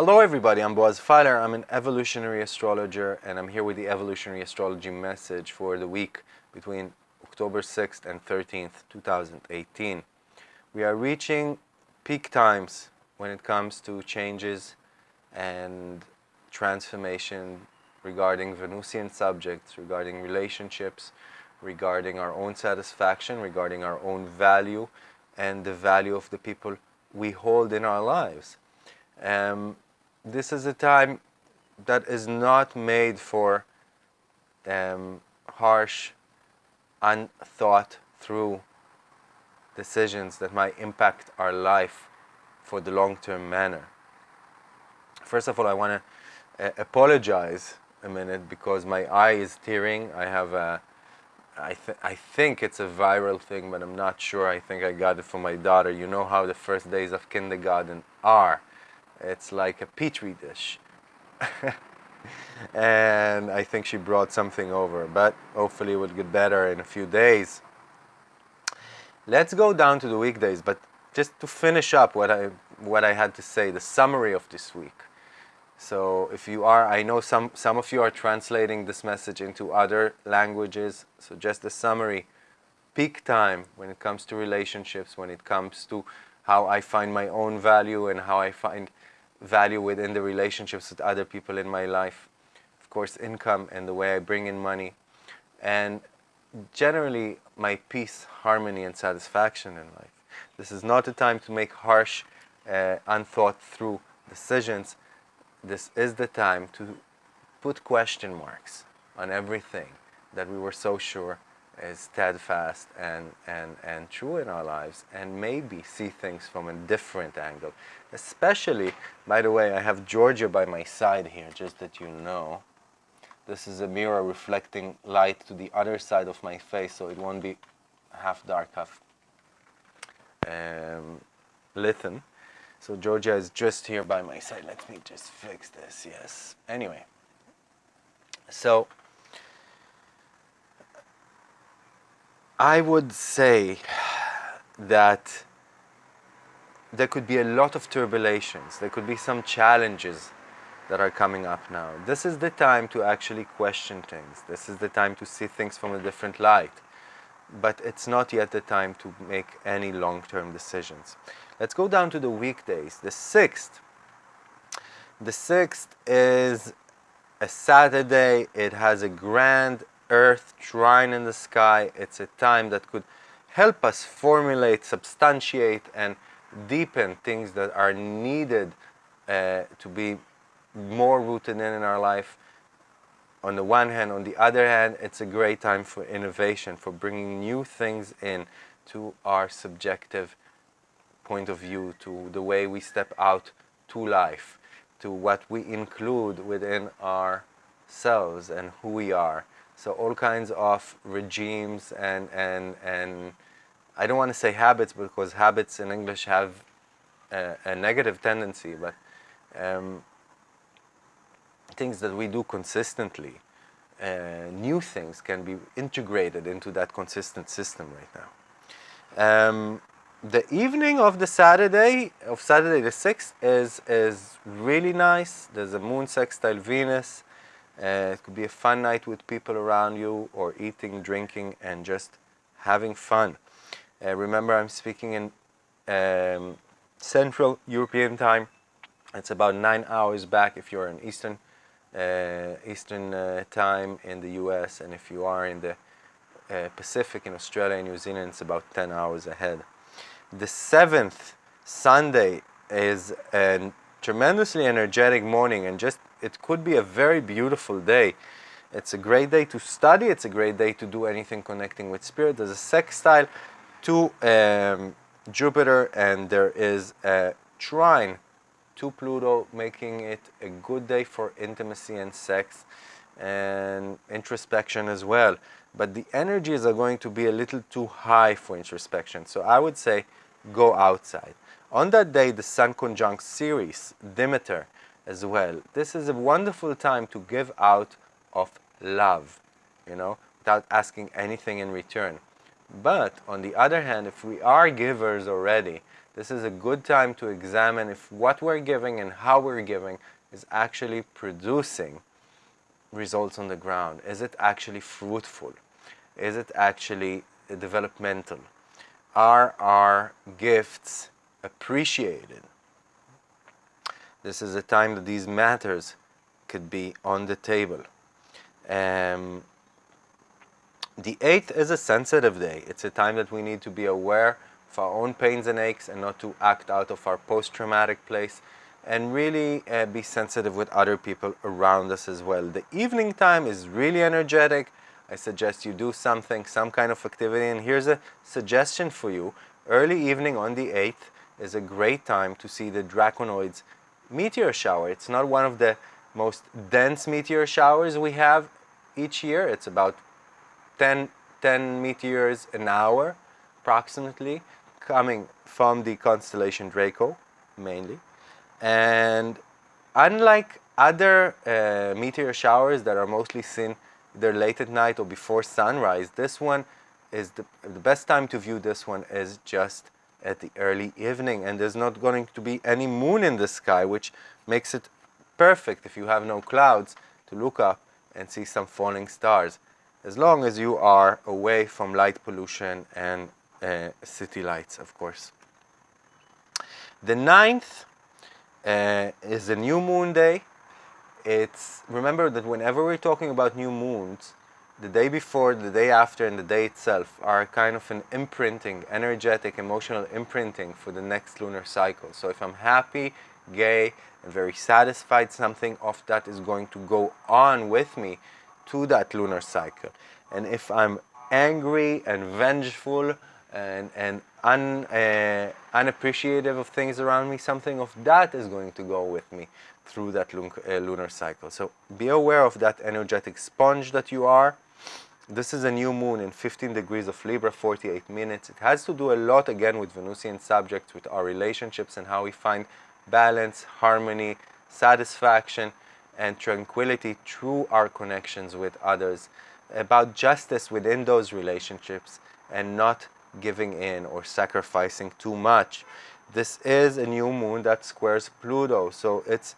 Hello everybody, I'm Boaz Fyler. I'm an evolutionary astrologer and I'm here with the evolutionary astrology message for the week between October 6th and 13th, 2018. We are reaching peak times when it comes to changes and transformation regarding Venusian subjects, regarding relationships, regarding our own satisfaction, regarding our own value and the value of the people we hold in our lives. Um, this is a time that is not made for um, harsh, unthought through decisions that might impact our life for the long-term manner. First of all, I want to uh, apologize a minute because my eye is tearing. I have a, I, th I think it's a viral thing, but I'm not sure. I think I got it from my daughter. You know how the first days of kindergarten are. It's like a petri dish. and I think she brought something over, but hopefully it will get better in a few days. Let's go down to the weekdays, but just to finish up what I, what I had to say, the summary of this week. So if you are, I know some, some of you are translating this message into other languages, so just the summary. Peak time when it comes to relationships, when it comes to how I find my own value and how I find value within the relationships with other people in my life. Of course, income and the way I bring in money. And generally, my peace, harmony, and satisfaction in life. This is not a time to make harsh, uh, unthought through decisions. This is the time to put question marks on everything that we were so sure is steadfast and, and, and true in our lives and maybe see things from a different angle. Especially, by the way, I have Georgia by my side here, just that you know. This is a mirror reflecting light to the other side of my face, so it won't be half dark, half um, lithen. So Georgia is just here by my side. Let me just fix this, yes. Anyway, so I would say that there could be a lot of turbulations. There could be some challenges that are coming up now. This is the time to actually question things. This is the time to see things from a different light. But it's not yet the time to make any long-term decisions. Let's go down to the weekdays. The 6th. The 6th is a Saturday. It has a grand earth, trine in the sky. It's a time that could help us formulate, substantiate, and deepen things that are needed uh, to be more rooted in in our life. On the one hand, on the other hand, it's a great time for innovation, for bringing new things in to our subjective point of view, to the way we step out to life, to what we include within ourselves and who we are. So all kinds of regimes and, and, and I don't want to say habits because habits in English have a, a negative tendency, but um, things that we do consistently, uh, new things can be integrated into that consistent system right now. Um, the evening of the Saturday, of Saturday the 6th, is, is really nice. There's a moon sextile Venus. Uh, it could be a fun night with people around you or eating, drinking, and just having fun. Uh, remember, I'm speaking in um, Central European time. It's about nine hours back if you're in Eastern uh, Eastern uh, time in the U.S. and if you are in the uh, Pacific in Australia and New Zealand, it's about 10 hours ahead. The seventh Sunday is a tremendously energetic morning and just it could be a very beautiful day. It's a great day to study. It's a great day to do anything connecting with spirit. There's a sextile to um, Jupiter and there is a trine to Pluto, making it a good day for intimacy and sex and introspection as well. But the energies are going to be a little too high for introspection. So I would say go outside. On that day, the Sun conjunct Ceres, Demeter, as well. This is a wonderful time to give out of love, you know, without asking anything in return. But on the other hand, if we are givers already, this is a good time to examine if what we're giving and how we're giving is actually producing results on the ground. Is it actually fruitful? Is it actually developmental? Are our gifts appreciated? This is a time that these matters could be on the table. Um, the 8th is a sensitive day. It's a time that we need to be aware of our own pains and aches and not to act out of our post-traumatic place and really uh, be sensitive with other people around us as well. The evening time is really energetic. I suggest you do something, some kind of activity. And here's a suggestion for you. Early evening on the 8th is a great time to see the Draconoids meteor shower. It's not one of the most dense meteor showers we have each year. It's about 10, 10 meteors an hour approximately coming from the constellation Draco mainly. And unlike other uh, meteor showers that are mostly seen either late at night or before sunrise, this one is the, the best time to view this one is just at the early evening and there's not going to be any moon in the sky which makes it perfect if you have no clouds to look up and see some falling stars as long as you are away from light pollution and uh, city lights of course. The ninth uh, is a new moon day. It's remember that whenever we're talking about new moons, the day before, the day after, and the day itself are kind of an imprinting, energetic, emotional imprinting for the next lunar cycle. So if I'm happy, gay, and very satisfied, something of that is going to go on with me to that lunar cycle. And if I'm angry and vengeful and, and un, uh, unappreciative of things around me, something of that is going to go with me through that lun uh, lunar cycle. So be aware of that energetic sponge that you are. This is a new moon in 15 degrees of Libra, 48 minutes. It has to do a lot again with Venusian subjects, with our relationships and how we find balance, harmony, satisfaction, and tranquility through our connections with others. About justice within those relationships and not giving in or sacrificing too much. This is a new moon that squares Pluto, so it's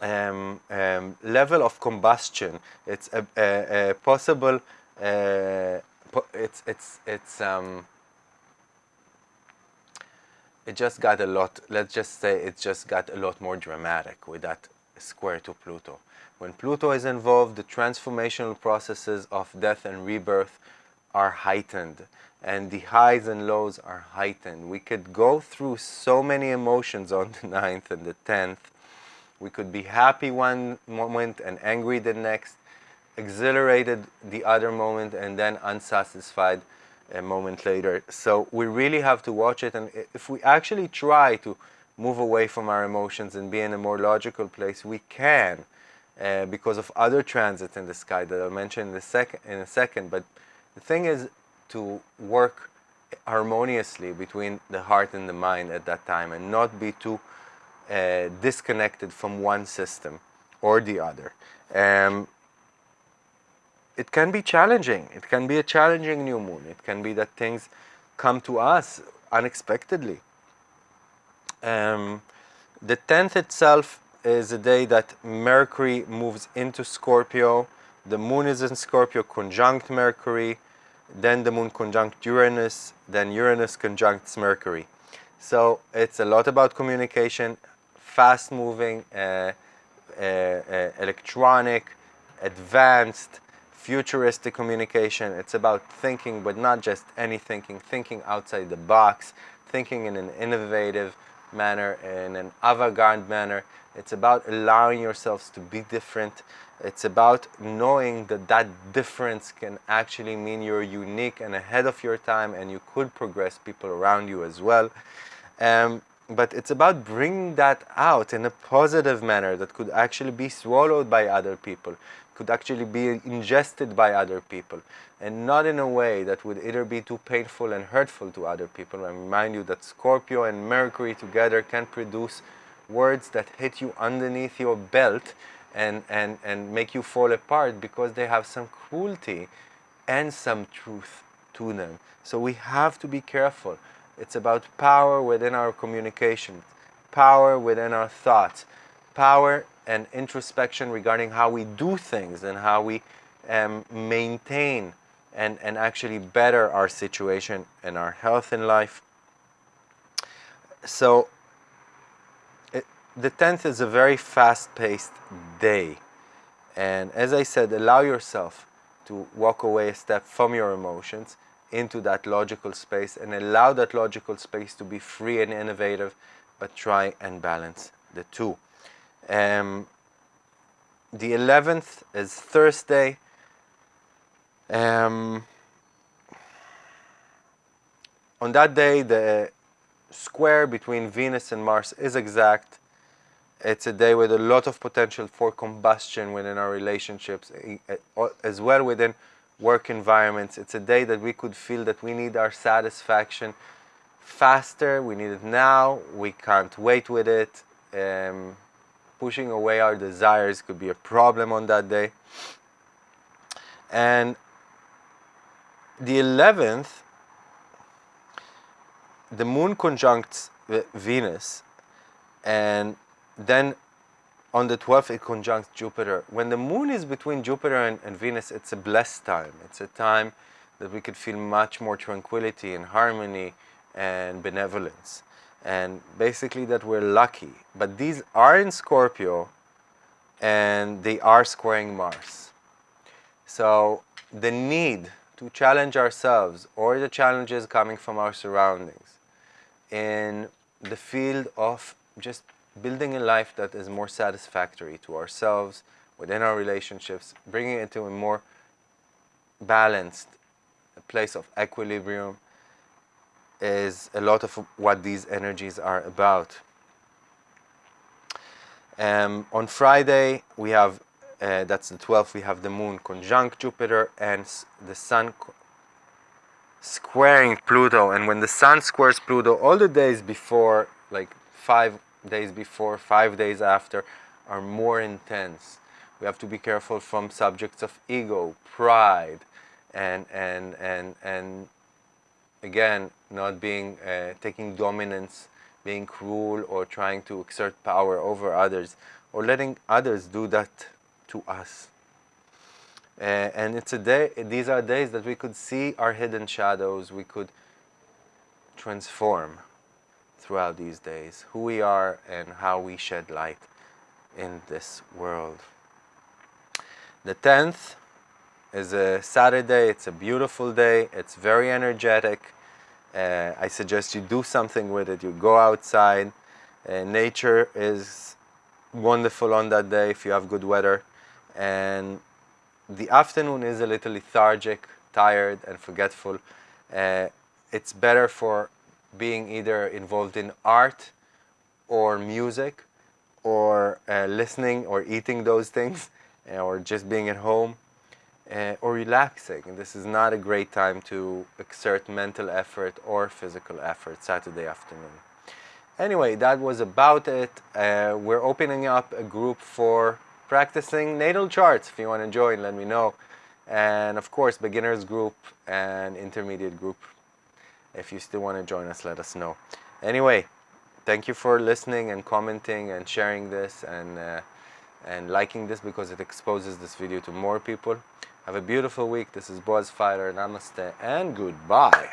um, um, level of combustion. It's a, a, a possible. Uh, it's it's it's um, it just got a lot. Let's just say it just got a lot more dramatic with that square to Pluto. When Pluto is involved, the transformational processes of death and rebirth are heightened and the highs and lows are heightened. We could go through so many emotions on the 9th and the 10th. We could be happy one moment and angry the next, exhilarated the other moment and then unsatisfied a moment later. So we really have to watch it and if we actually try to move away from our emotions and be in a more logical place, we can uh, because of other transits in the sky that I'll mention in, the sec in a second. But the thing is to work harmoniously between the heart and the mind at that time and not be too uh, disconnected from one system or the other. Um, it can be challenging. It can be a challenging new moon. It can be that things come to us unexpectedly. Um, the 10th itself is a day that Mercury moves into Scorpio the moon is in Scorpio conjunct Mercury, then the moon conjunct Uranus, then Uranus conjuncts Mercury. So it's a lot about communication, fast moving, uh, uh, uh, electronic, advanced, futuristic communication. It's about thinking, but not just any thinking, thinking outside the box, thinking in an innovative manner, in an avant-garde manner. It's about allowing yourselves to be different it's about knowing that that difference can actually mean you're unique and ahead of your time and you could progress people around you as well. Um, but it's about bringing that out in a positive manner that could actually be swallowed by other people, could actually be ingested by other people, and not in a way that would either be too painful and hurtful to other people. I remind you that Scorpio and Mercury together can produce words that hit you underneath your belt and, and, and make you fall apart because they have some cruelty and some truth to them. So we have to be careful. It's about power within our communication, power within our thoughts, power and introspection regarding how we do things and how we um, maintain and, and actually better our situation and our health in life. So it, the 10th is a very fast-paced day. And as I said, allow yourself to walk away a step from your emotions into that logical space and allow that logical space to be free and innovative, but try and balance the two. Um, the 11th is Thursday. Um, on that day, the square between Venus and Mars is exact. It's a day with a lot of potential for combustion within our relationships, as well within work environments. It's a day that we could feel that we need our satisfaction faster, we need it now, we can't wait with it. Um, pushing away our desires could be a problem on that day. And the 11th, the moon conjuncts Venus, and then on the 12th it conjuncts Jupiter. When the moon is between Jupiter and, and, Venus, it's a blessed time. It's a time that we could feel much more tranquility and harmony and benevolence. And basically that we're lucky. But these are in Scorpio and they are squaring Mars. So the need to challenge ourselves or the challenges coming from our surroundings in the field of just building a life that is more satisfactory to ourselves, within our relationships, bringing it to a more balanced place of equilibrium is a lot of what these energies are about. Um, on Friday, we have uh, that's the 12th, we have the moon conjunct Jupiter and the sun squaring Pluto. And when the sun squares Pluto, all the days before, like five days before, five days after, are more intense. We have to be careful from subjects of ego, pride, and, and, and, and again, not being, uh, taking dominance, being cruel or trying to exert power over others, or letting others do that to us. Uh, and it's a day, these are days that we could see our hidden shadows, we could transform throughout these days who we are and how we shed light in this world. The 10th is a Saturday, it's a beautiful day, it's very energetic. Uh, I suggest you do something with it, you go outside. Uh, nature is wonderful on that day if you have good weather and the afternoon is a little lethargic, tired and forgetful. Uh, it's better for being either involved in art or music or uh, listening or eating those things or just being at home uh, or relaxing. This is not a great time to exert mental effort or physical effort Saturday afternoon. Anyway, that was about it. Uh, we're opening up a group for practicing natal charts. If you want to join, let me know. And of course, beginners group and intermediate group. If you still want to join us, let us know. Anyway, thank you for listening and commenting and sharing this and, uh, and liking this because it exposes this video to more people. Have a beautiful week. This is Boaz Fyler. Namaste and goodbye.